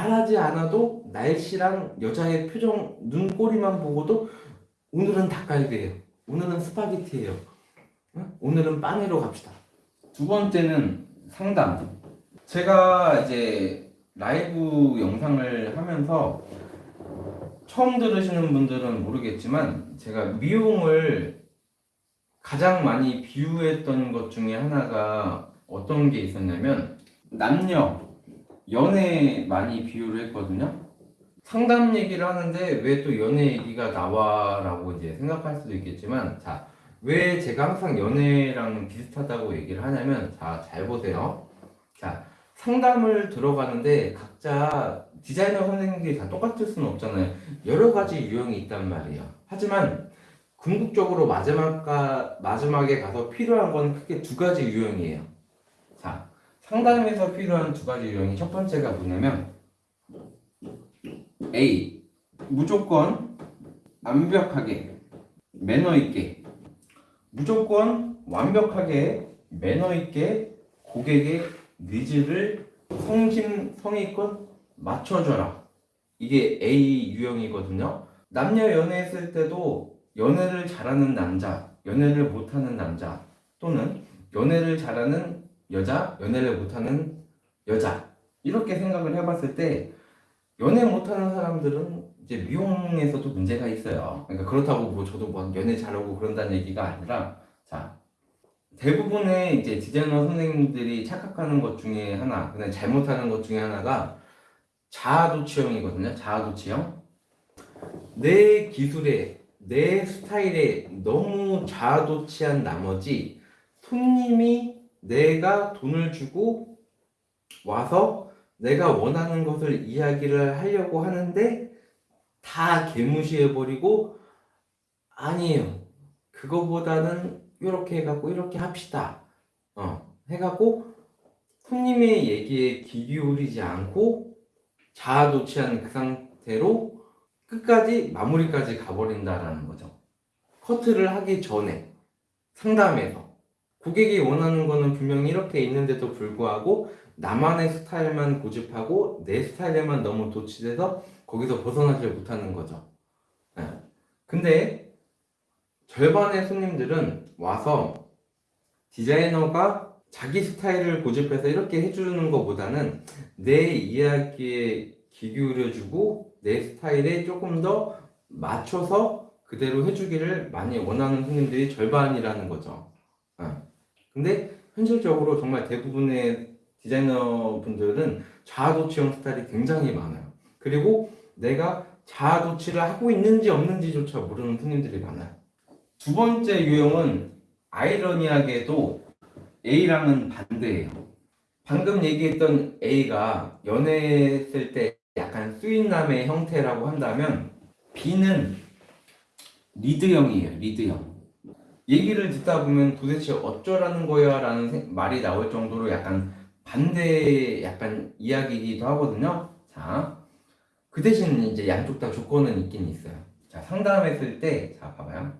말하지 않아도 날씨랑 여자의 표정, 눈꼬리만 보고도 오늘은 닭갈비예요. 오늘은 스파게티예요. 응? 오늘은 빵으로 갑시다. 두 번째는 상담. 제가 이제 라이브 영상을 하면서 처음 들으시는 분들은 모르겠지만 제가 미용을 가장 많이 비유했던 것 중에 하나가 어떤 게 있었냐면 남녀 연애 많이 비유를 했거든요. 상담 얘기를 하는데 왜 또 연애 얘기가 나와라고 이제 생각할 수도 있겠지만 자, 왜 제가 항상 연애랑 비슷하다고 얘기를 하냐면 자, 잘 보세요. 자, 상담을 들어가는데 각자 디자이너 선생님들이 다 똑같을 수는 없잖아요. 여러 가지 유형이 있단 말이에요. 하지만 궁극적으로 마지막가, 마지막에 가서 필요한 건 크게 두 가지 유형이에요. 자, 상담에서 필요한 두 가지 유형이 첫 번째가 뭐냐면 A. 무조건 완벽하게 매너 있게 무조건 완벽하게 매너 있게 고객의 needs를 성심 성의껏 맞춰줘라. 이게 A 유형이거든요. 남녀 연애했을 때도 연애를 잘하는 남자, 연애를 못하는 남자 또는 연애를 잘하는 여자, 연애를 못하는 여자 이렇게 생각을 해봤을 때 연애 못하는 사람들은 이제 미용에서도 문제가 있어요. 그러니까 그렇다고 뭐 저도 뭐 연애 잘하고 그런다는 얘기가 아니라 자 대부분의 이제 디자이너 선생님들이 착각하는 것 중에 하나, 그냥 잘못하는 것 중에 하나가 자아도취형이거든요. 자아도취형. 내 기술에, 내 스타일에 너무 자아도취한 나머지 손님이 내가 돈을 주고 와서 내가 원하는 것을 이야기를 하려고 하는데 다 개무시해버리고 아니에요. 그거보다는 이렇게 해갖고 이렇게 합시다. 어, 해갖고 손님의 얘기에 귀 기울이지 않고 자아도취한 그 상태로 끝까지 마무리까지 가버린다라는 거죠. 커트를 하기 전에 상담에서 고객이 원하는 거는 분명히 이렇게 있는데도 불구하고 나만의 스타일만 고집하고 내 스타일에만 너무 도취돼서 거기서 벗어나질 못하는 거죠. 네. 근데 절반의 손님들은 와서 디자이너가 자기 스타일을 고집해서 이렇게 해주는 것보다는 내 이야기에 귀 기울여주고 내 스타일에 조금 더 맞춰서 그대로 해주기를 많이 원하는 손님들이 절반이라는 거죠. 어. 근데 현실적으로 정말 대부분의 디자이너 분들은 자아도취형 스타일이 굉장히 많아요. 그리고 내가 자아도취를 하고 있는지 없는지조차 모르는 손님들이 많아요. 두 번째 유형은 아이러니하게도 A랑은 반대예요. 방금 얘기했던 A가 연애했을 때 약간 수인남의 형태라고 한다면 B는 리드형이에요. 리드형. 얘기를 듣다 보면 도대체 어쩌라는 거야 라는 말이 나올 정도로 약간 반대 약간 이야기이기도 하거든요. 자, 그 대신 이제 양쪽 다 조건은 있긴 있어요. 자, 상담했을 때, 자, 봐봐요.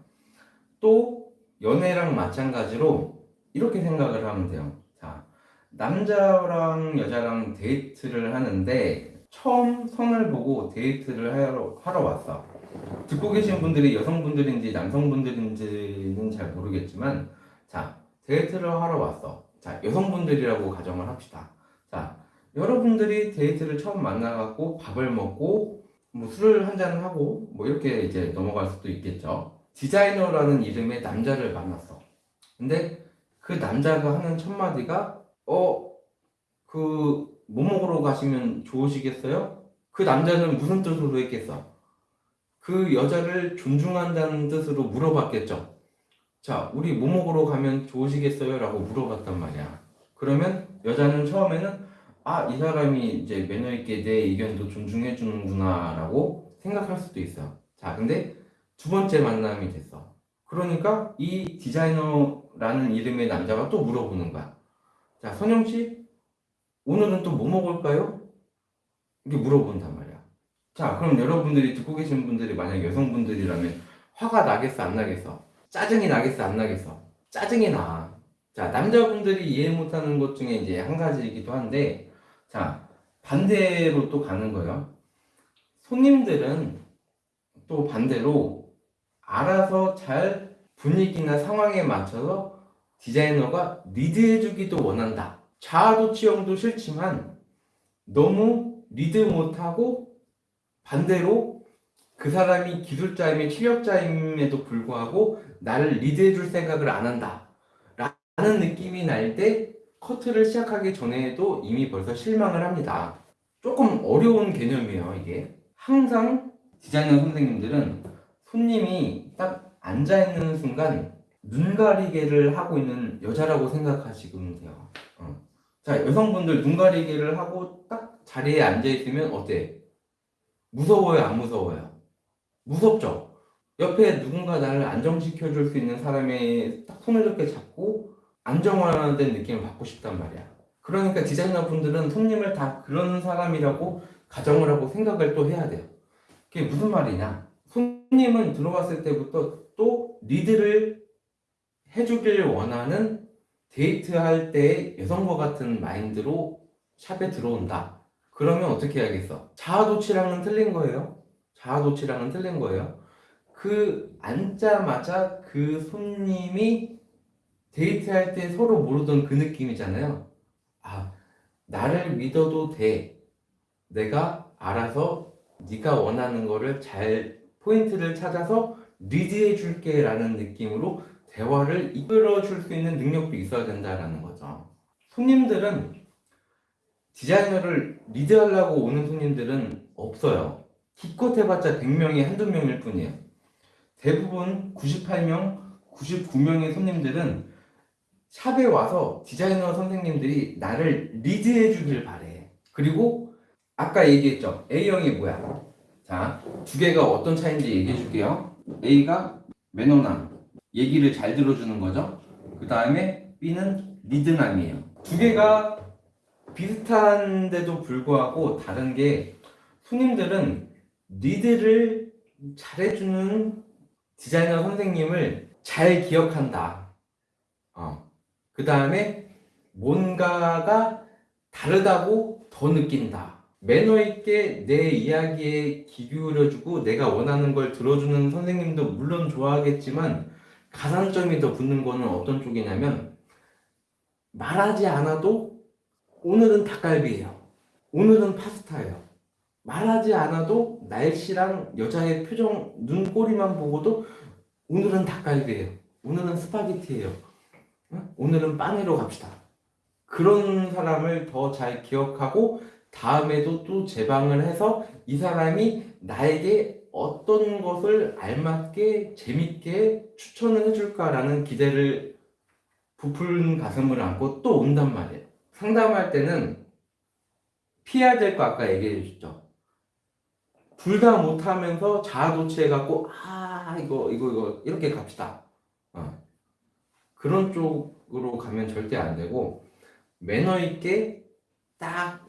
또 연애랑 마찬가지로 이렇게 생각을 하면 돼요. 자, 남자랑 여자랑 데이트를 하는데 처음 선을 보고 데이트를 하러, 하러 왔어. 듣고 계신 분들이 여성분들인지 남성분들인지는 잘 모르겠지만 자, 데이트를 하러 왔어. 자, 여성분들이라고 가정을 합시다. 자, 여러분들이 데이트를 처음 만나갖고 밥을 먹고 뭐 술을 한잔 하고 뭐 이렇게 이제 넘어갈 수도 있겠죠. 디자이너라는 이름의 남자를 만났어. 근데 그 남자가 하는 첫 마디가 어, 그 뭐 먹으러 가시면 좋으시겠어요? 그 남자는 무슨 뜻으로 했겠어? 그 여자를 존중한다는 뜻으로 물어봤겠죠. 자, 우리 뭐 먹으러 가면 좋으시겠어요? 라고 물어봤단 말이야. 그러면 여자는 처음에는 아, 이 사람이 이제 매너 있게 내 의견도 존중해 주는구나 라고 생각할 수도 있어요. 자, 근데 두 번째 만남이 됐어. 그러니까 이 디자이너라는 이름의 남자가 또 물어보는 거야. 자, 선영 씨, 오늘은 또 뭐 먹을까요? 이렇게 물어본단 말이야. 자, 그럼 여러분들이 듣고 계신 분들이 만약 여성분들이라면 화가 나겠어, 안 나겠어? 짜증이 나겠어, 안 나겠어? 짜증이 나. 자, 남자분들이 이해 못하는 것 중에 이제 한 가지이기도 한데, 자, 반대로 또 가는 거예요. 손님들은 또 반대로 알아서 잘 분위기나 상황에 맞춰서 디자이너가 리드해주기도 원한다. 자아도취형도 싫지만 너무 리드 못하고 반대로 그 사람이 기술자이며 실력자임에도 불구하고 나를 리드해줄 생각을 안 한다. 라는 느낌이 날 때 커트를 시작하기 전에도 이미 벌써 실망을 합니다. 조금 어려운 개념이에요, 이게. 항상 디자이너 선생님들은 손님이 딱 앉아있는 순간 눈 가리개를 하고 있는 여자라고 생각하시면 돼요. 어. 자, 여성분들 눈 가리개를 하고 딱 자리에 앉아있으면 어때? 무서워요, 안 무서워요? 무섭죠? 옆에 누군가 나를 안정시켜 줄 수 있는 사람의 딱 손을 이렇게 잡고 안정화된 느낌을 받고 싶단 말이야. 그러니까 디자이너 분들은 손님을 다 그런 사람이라고 가정을 하고 생각을 또 해야 돼요. 그게 무슨 말이냐? 손님은 들어왔을 때부터 또 리드를 해주길 원하는 데이트할 때 여성과 같은 마인드로 샵에 들어온다. 그러면 어떻게 해야겠어? 자아도취랑은 틀린 거예요. 자아도취랑은 틀린 거예요. 그 앉자마자 그 손님이 데이트할 때 서로 모르던 그 느낌이잖아요. 아, 나를 믿어도 돼. 내가 알아서 네가 원하는 거를 잘 포인트를 찾아서 리드해 줄게 라는 느낌으로 대화를 이끌어 줄 수 있는 능력도 있어야 된다라는 거죠. 손님들은 디자이너를 리드하려고 오는 손님들은 없어요. 기껏 해봤자 100명이 한두 명일 뿐이에요. 대부분 98명, 99명의 손님들은 샵에 와서 디자이너 선생님들이 나를 리드해 주길 바래. 그리고 아까 얘기했죠. A형이 뭐야? 자, 두 개가 어떤 차이인지 얘기해 줄게요. A가 매너남, 얘기를 잘 들어주는 거죠. 그 다음에 B는 리드남이에요. 두 개가 비슷한데도 불구하고 다른 게 손님들은 리드를 잘해주는 디자이너 선생님을 잘 기억한다. 어. 그 다음에 뭔가가 다르다고 더 느낀다. 매너 있게 내 이야기에 귀 기울여주고 내가 원하는 걸 들어주는 선생님도 물론 좋아하겠지만 가산점이 더 붙는 거는 어떤 쪽이냐면 말하지 않아도 오늘은 닭갈비예요. 오늘은 파스타예요. 말하지 않아도 날씨랑 여자의 표정, 눈꼬리만 보고도 오늘은 닭갈비예요. 오늘은 스파게티예요. 응? 오늘은 빵으로 갑시다. 그런 사람을 더 잘 기억하고 다음에도 또 재방을 해서 이 사람이 나에게 어떤 것을 알맞게 재밌게 추천을 해줄까라는 기대를 부풀은 가슴을 안고 또 온단 말이에요. 상담할 때는 피해야 될 거 아까 얘기해 주셨죠. 둘 다 못하면서 자아도취해갖고 아 이거 이거 이거 이렇게 갑시다. 어. 그런 쪽으로 가면 절대 안 되고 매너 있게 딱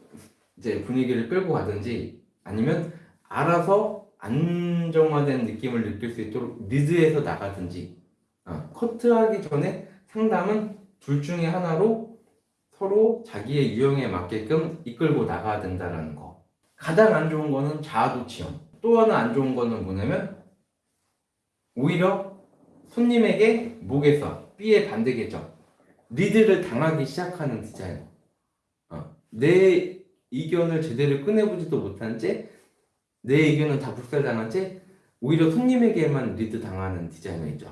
이제 분위기를 끌고 가든지 아니면 알아서 안정화된 느낌을 느낄 수 있도록 리드해서 나가든지 어, 커트하기 전에 상담은 둘 중에 하나로 서로 자기의 유형에 맞게끔 이끌고 나가야 된다는 거 가장 안 좋은 거는 자아도취형 또 하나 안 좋은 거는 뭐냐면 오히려 손님에게 목에서 B의 반대겠죠 리드를 당하기 시작하는 디자이너 어, 내 의견을 제대로 꺼내보지도 못한 채 내 의견은 다 불살당한 채 오히려 손님에게만 리드 당하는 디자이너이죠.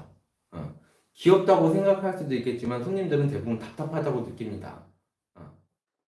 어. 귀엽다고 생각할 수도 있겠지만 손님들은 대부분 답답하다고 느낍니다.